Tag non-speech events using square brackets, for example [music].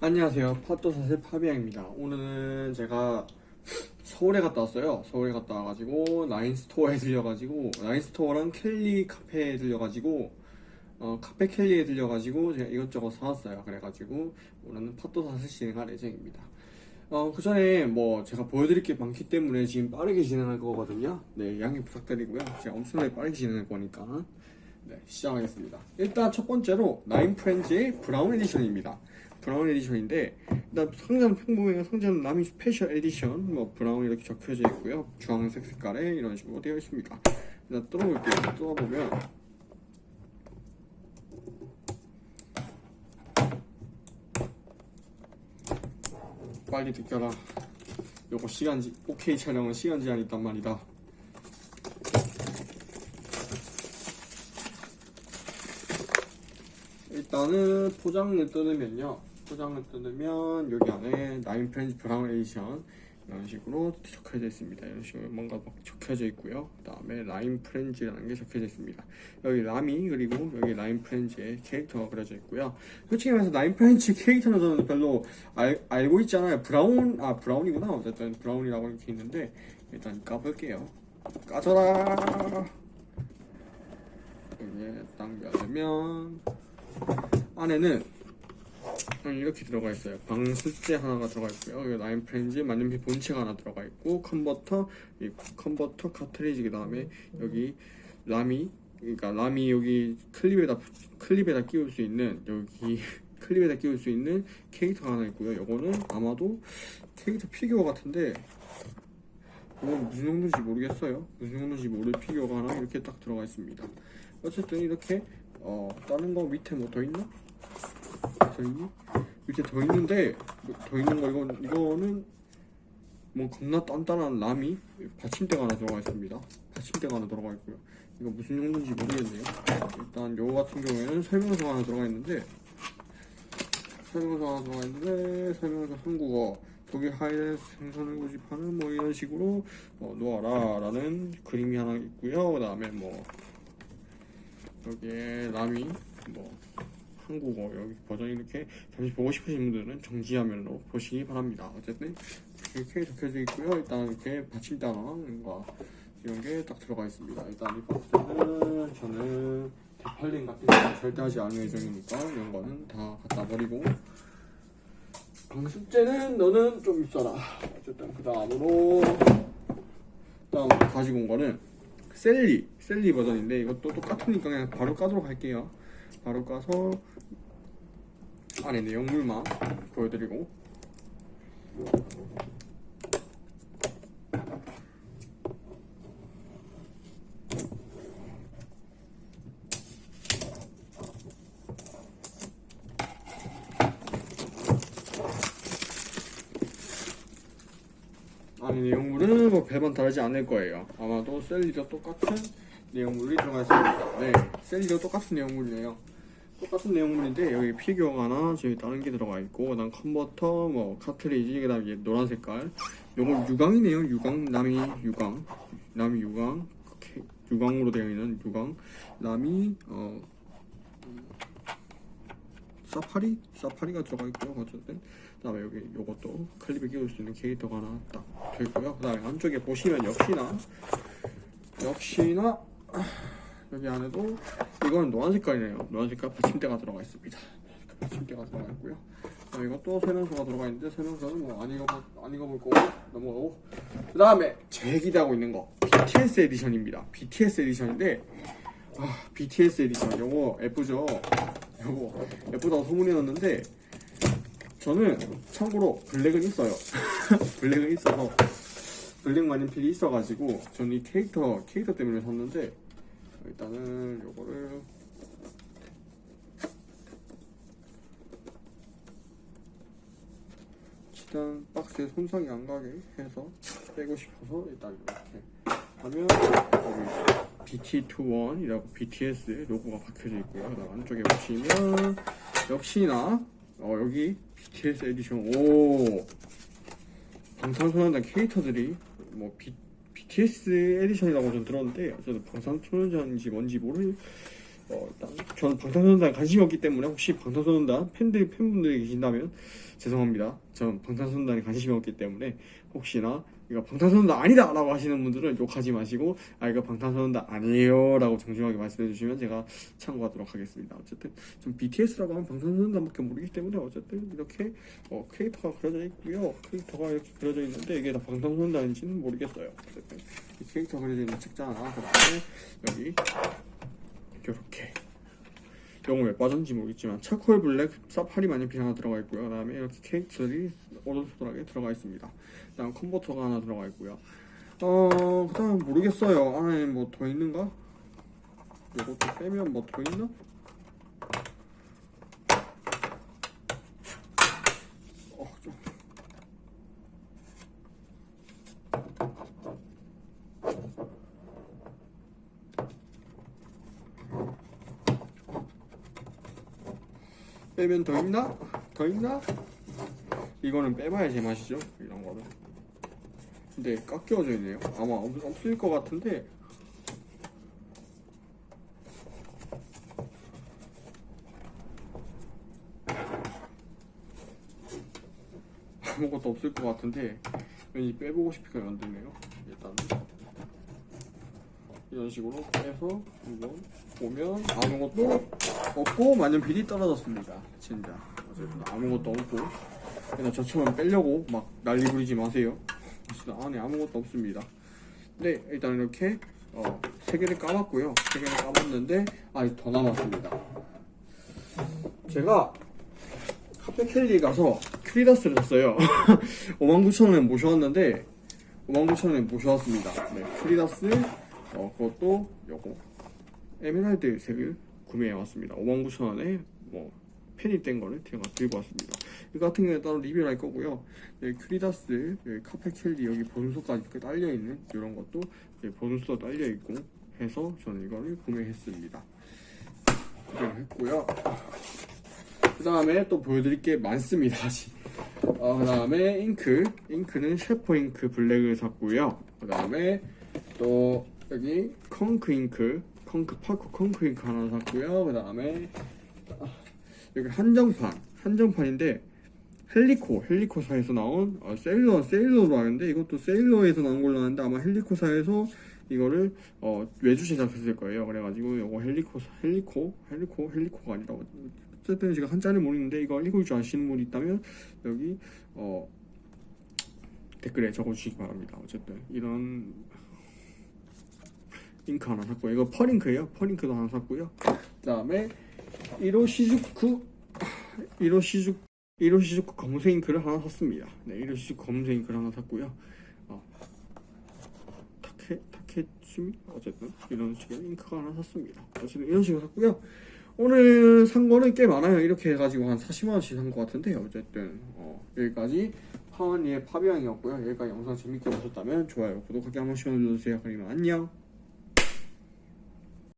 안녕하세요. 팟도사슬 파비앙입니다. 오늘은 제가 서울에 갔다 왔어요. 서울에 갔다 와가지고 라인스토어에 들려가지고 라인스토어랑 켈리 카페에 들려가지고 어, 카페 켈리에 들려가지고 제가 이것저것 사왔어요. 그래가지고 오늘은 팟도사슬 진행할 예정입니다. 어, 그 전에 뭐 제가 보여드릴 게 많기 때문에 지금 빠르게 진행할 거거든요. 네 양해 부탁드리고요. 제가 엄청나게 빠르게 진행할 거니까. 네 시작하겠습니다. 일단 첫 번째로 라인 프렌즈의 브라운 edition입니다 브라운 edition인데 일단 상자는 평범해요. 상자는 라미 special edition 뭐 브라운 이렇게 적혀져 있고요. 주황색 색깔에 이런 식으로 되어 있습니다. 일단 뚫어볼게요. 뚫어보면 빨리 느껴라. 요거 시간지 OK 촬영은 시간 제한이 있단 말이다. 일단은 포장을 뜯으면요 포장을 뜯으면 여기 안에 라인 프렌즈 브라운 에디션 이런 식으로 적혀져 있습니다. 이런 식으로 뭔가 막 적혀져 있고요. 그 다음에 라인 프렌즈라는 게 적혀져 있습니다. 여기 라미 그리고 여기 라인 프렌즈의 캐릭터가 그려져 있고요. 솔직히 말해서 라인 프렌즈 캐릭터는 저는 별로 알, 알고 있잖아요. 브라운 아 브라운이구나. 어쨌든 브라운이라고 이렇게 있는데 일단 까볼게요. 까져라! 여기에 당겨주면 안에는 이렇게 들어가 있어요. 방습제 하나가 들어가 있고요. 여기 라인 프렌즈 만년필 본체가 하나 들어가 있고 컨버터, 이 컨버터 카트리지 그 다음에 여기 라미, 그러니까 라미 여기 클립에다 클립에다 끼울 수 있는 여기 [laughs] 클립에다 끼울 수 있는 캐릭터가 하나 있고요. 요거는 아마도 캐릭터 피규어 같은데 이건 무슨 정도인지 모르겠어요. 무슨 정도인지 모를 피규어가 하나 이렇게 딱 들어가 있습니다. 어쨌든 이렇게 어 다른 거 밑에 뭐 더 있나? 더 있니? 밑에 더 있는데 뭐더 있는 거 이건 이거는 뭐 겁나 단단한 라미 받침대가 하나 들어가 있습니다. 받침대가 하나 들어가 있고요. 이거 무슨 용도인지 모르겠네요. 일단 요거 같은 경우에는 설명서가 하나 들어가 있는데 설명서 하나 들어가 있는데 설명서 한국어 독일 하이델베르크 생산을 고집하는 뭐 이런 식으로 어, 놓아라 라는 그림이 하나 있고요. 그 다음에 뭐 여기에 라미 뭐 한국어 여기 버전 이렇게 잠시 보고 싶으신 분들은 정지화면으로 보시기 바랍니다. 어쨌든 이렇게 적혀져 있고요. 일단 이렇게 받침대와 이런 게 딱 들어가 있습니다. 일단 이 박스는 저는 디팔링 같은 거 절대 하지 않을 예정이니까 이런 거는 다 갖다 버리고 방습제는 너는 좀 있어라. 어쨌든 그 다음으로 다음 가지고 온 거는 셀리 셀리 버전인데 이것도 똑같으니까 그냥 바로 까도록 할게요. 바로 까서 안에 내용물만 보여드리고 안에 내용물은 뭐 별반 다르지 않을 거예요. 아마도 샐리도 똑같은 내용물이 들어가 있습니다. 네, 샐리도 똑같은 내용물이네요. 똑같은 내용물인데 여기 피규어가 하나 저기 다른 게 들어가 있고 그다음 컨버터 뭐 카트리지 그다음 에 노란 색깔. 요건 유광이네요 유광. 라미 유광. 라미 유광. 이렇게 유광으로 되어 있는 유광. 라미 어 사파리? 사파리가 들어가 있고요 어쨌든. 그 다음에 여기 요것도 클립에 끼울 수 있는 캐릭터가 하나 딱 되고요. 그 다음에 안쪽에 보시면 역시나 역시나 여기 안에도 이건 노란 색깔이네요. 노란 색깔 받침대가 들어가 있습니다. 받침대가 들어가 있고요. 자, 이것도 설명서가 들어가 있는데 설명서는 뭐 안 읽어볼 안 읽어볼 거고 넘어가고 그 다음에 제일 기대하고 있는 거 BTS 에디션입니다. BTS 에디션인데 아, BTS edition 요거 예쁘죠? 요거 예쁘다고 소문이 났는데 저는 참고로 블랙은 있어요. [laughs] 블랙은 있어서 블랙 만년필이 있어가지고 저는 이 캐릭터 캐릭터 때문에 샀는데 일단은 요거를 일단 박스에 손상이 안 가게 해서 빼고 싶어서 일단 이렇게 하면 여기 BT21이라고 BTS 로고가 박혀져 있고요. 안쪽에 보시면 역시나 어, 여기 BTS edition 오 방탄소년단 캐릭터들이 뭐 B, BTS 에디션이라고 좀 들었는데 저도 방탄소년단인지 뭔지 모르 어, 저는 방탄소년단 관심이 없기 때문에 혹시 방탄소년단 팬들 팬분들이 계신다면 죄송합니다. 저는 방탄소년단에 관심이 없기 때문에 혹시나 이거 방탄소년단 아니다 라고 하시는 분들은 욕하지 마시고 아 이거 방탄소년단 아니에요 라고 정중하게 말씀해 주시면 제가 참고하도록 하겠습니다. 어쨌든 좀 BTS라고 하면 방탄소년단 밖에 모르기 때문에 어쨌든 이렇게 어, 캐릭터가 그려져 있고요. 캐릭터가 이렇게 그려져 있는데 이게 다 방탄소년단인지는 모르겠어요. 어쨌든 이 캐릭터 그려져 있는 책자 하나 그 다음에 여기 이렇게 영어 왜 빠졌는지 모르겠지만 차콜 블랙 사파리 만년필 하나 들어가 있고요. 그 다음에 이렇게 케이크들이 오른손가락에 들어가 있습니다. 그 다음 컨버터가 하나 들어가 있고요. 어 그 다음 모르겠어요. 안에 뭐 더 있는가? 이것도 빼면 뭐 더 있나? 어, 좀. 빼면 더 있나? 더 있나? 이거는 빼봐야 제맛이죠 이런 거는 근데 깎여져 있네요 아마 없, 없을 것 같은데 아무것도 없을 것 같은데 왠지 빼보고 싶게 만드네요 일단 이런 식으로 빼서 한번 보면 아무것도 없고 만년필이 떨어졌습니다. 진짜. 아무것도 없고. 그래서 저처럼 빼려고 막 난리 부리지 마세요. 진짜 안에 아무것도 없습니다. 네 일단 이렇게 어, 세 개를 까봤고요. 세 개를 까봤는데 아직 더 남았습니다. 제가 카페켈리 가서 크리다스를 샀어요. [laughs] 59,000원에 모셔왔는데 59,000원에 모셔왔습니다. 네 크리다스 어, 그것도 요거. 에메랄드 색을 구매해 왔습니다. 59,000원에 뭐뗀 거를 제가 들고 왔습니다. 이거 같은 경우에 따로 리뷰를 할 거고요. 여기 크리다스 여기 카페켈리 여기 보존소까지 이렇게 딸려있는 이런 것도 여기 보존소 딸려있고 해서 저는 이거를 구매했습니다. 구매를 했고요. 그 다음에 또 보여드릴 게 많습니다 어, 그 다음에 잉크. 잉크는 셰퍼 잉크 블랙을 샀고요. 그 다음에 또 여기 컹크 잉크 컹크 파코 컹크 잉크 하나 샀고요. 그 다음에 여기 한정판 한정판인데 헬리코 헬리코사에서 나온 어, 세일러 세일러로 아는데 이것도 세일러에서 나온 걸로 아는데 아마 헬리코사에서 이거를 어, 외주 제작했을 거예요. 그래가지고 이거 헬리코 헬리코 헬리코 헬리코가 아니라 어쨌든 제가 한자를 모르는데 이거 읽을 줄 아시는 분 있다면 여기 어, 댓글에 적어주시기 바랍니다. 어쨌든 이런 잉크 하나 샀고 이거 펄잉크예요. 펄잉크도 하나 샀고요. 그 다음에 1호 시즈쿠 1호 시즈 1호 시즈쿠 검은색 잉크를 하나 샀습니다. 네 1호 시즈쿠 검은색 잉크를 하나 샀고요. 어, 타케 타케츠미 어쨌든 이런 식의 잉크가 하나 샀습니다. 어쨌든 이런 식으로 샀고요. 오늘 산 거는 꽤 많아요. 이렇게 해가지고 한 40만원씩 산 것 같은데 어쨌든 어, 여기까지 파원이의 파비앙이었고요. 여기까지 영상 재밌게 보셨다면 좋아요 구독하기 한 번씩 눌러주세요. 그러면 안녕